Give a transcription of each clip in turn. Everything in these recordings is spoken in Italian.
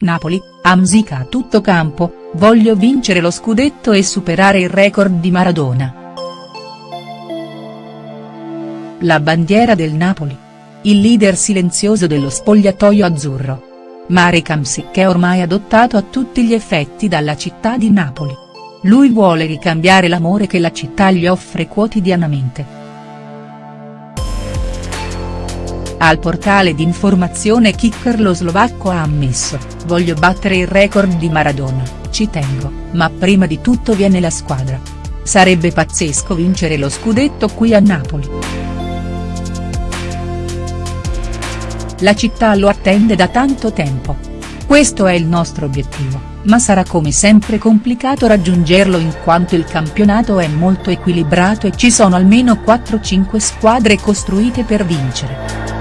Napoli, Amsica a tutto campo, voglio vincere lo scudetto e superare il record di Maradona. La bandiera del Napoli. Il leader silenzioso dello spogliatoio azzurro. Marek Hamsik è ormai adottato a tutti gli effetti dalla città di Napoli. Lui vuole ricambiare l'amore che la città gli offre quotidianamente. Al portale di informazione Kicker lo slovacco ha ammesso, voglio battere il record di Maradona, ci tengo, ma prima di tutto viene la squadra. Sarebbe pazzesco vincere lo scudetto qui a Napoli. La città lo attende da tanto tempo. Questo è il nostro obiettivo, ma sarà come sempre complicato raggiungerlo in quanto il campionato è molto equilibrato e ci sono almeno 4-5 squadre costruite per vincere.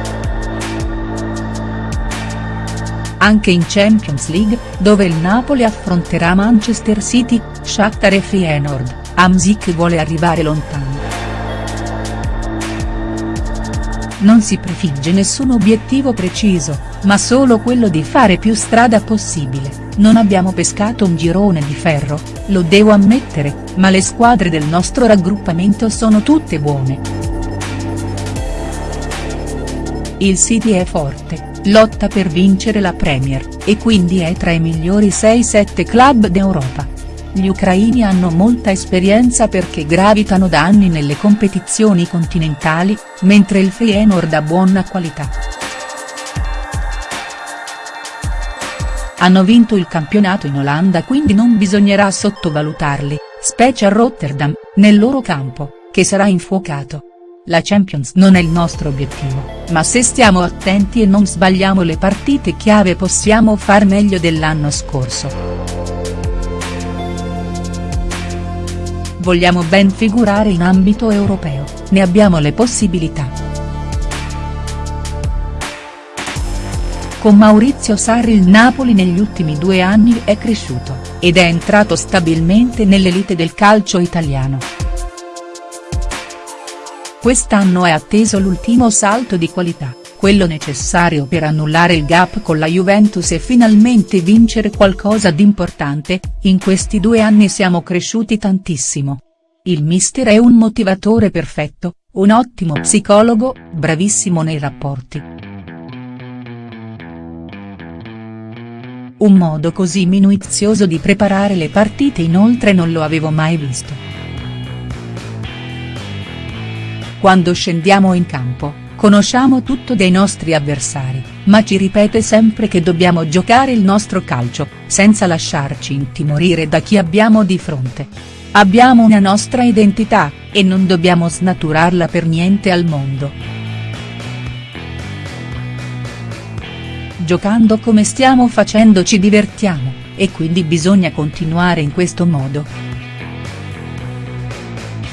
Anche in Champions League, dove il Napoli affronterà Manchester City, Shakhtar e Feyenoord, Hamsik vuole arrivare lontano. Non si prefigge nessun obiettivo preciso, ma solo quello di fare più strada possibile, non abbiamo pescato un girone di ferro, lo devo ammettere, ma le squadre del nostro raggruppamento sono tutte buone. Il City è forte, lotta per vincere la Premier, e quindi è tra i migliori 6-7 club d'Europa. Gli ucraini hanno molta esperienza perché gravitano da anni nelle competizioni continentali, mentre il Feyenoord ha buona qualità. Hanno vinto il campionato in Olanda quindi non bisognerà sottovalutarli, specie a Rotterdam, nel loro campo, che sarà infuocato. La Champions non è il nostro obiettivo, ma se stiamo attenti e non sbagliamo le partite chiave possiamo far meglio dell'anno scorso. Vogliamo ben figurare in ambito europeo, ne abbiamo le possibilità. Con Maurizio Sarri il Napoli negli ultimi due anni è cresciuto, ed è entrato stabilmente nell'elite del calcio italiano. Quest'anno è atteso l'ultimo salto di qualità, quello necessario per annullare il gap con la Juventus e finalmente vincere qualcosa di importante, in questi due anni siamo cresciuti tantissimo. Il mister è un motivatore perfetto, un ottimo psicologo, bravissimo nei rapporti. Un modo così minuzioso di preparare le partite inoltre non lo avevo mai visto. Quando scendiamo in campo, conosciamo tutto dei nostri avversari, ma ci ripete sempre che dobbiamo giocare il nostro calcio, senza lasciarci intimorire da chi abbiamo di fronte. Abbiamo una nostra identità, e non dobbiamo snaturarla per niente al mondo. Giocando come stiamo facendo ci divertiamo, e quindi bisogna continuare in questo modo.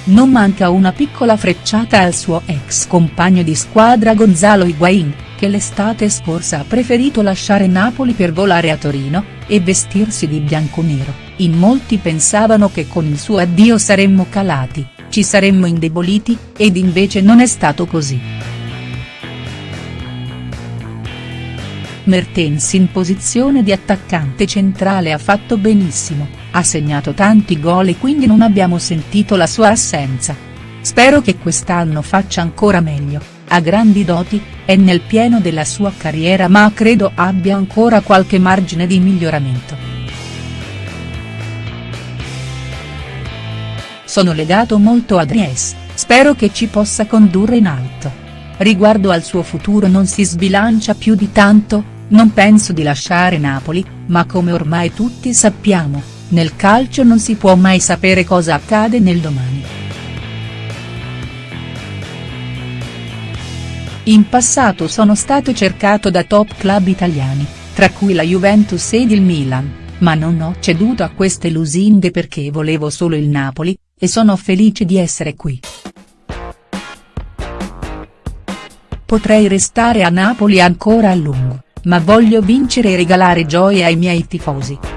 Non manca una piccola frecciata al suo ex compagno di squadra Gonzalo Higuain, che l'estate scorsa ha preferito lasciare Napoli per volare a Torino, e vestirsi di bianconero, in molti pensavano che con il suo addio saremmo calati, ci saremmo indeboliti, ed invece non è stato così. Mertens in posizione di attaccante centrale ha fatto benissimo, ha segnato tanti gol e quindi non abbiamo sentito la sua assenza. Spero che quest'anno faccia ancora meglio, ha grandi doti, è nel pieno della sua carriera ma credo abbia ancora qualche margine di miglioramento. Sono legato molto a Dries, spero che ci possa condurre in alto. Riguardo al suo futuro non si sbilancia più di tanto, non penso di lasciare Napoli, ma come ormai tutti sappiamo, nel calcio non si può mai sapere cosa accade nel domani. In passato sono stato cercato da top club italiani, tra cui la Juventus ed il Milan, ma non ho ceduto a queste lusinghe perché volevo solo il Napoli, e sono felice di essere qui. Potrei restare a Napoli ancora a lungo ma voglio vincere e regalare gioia ai miei tifosi.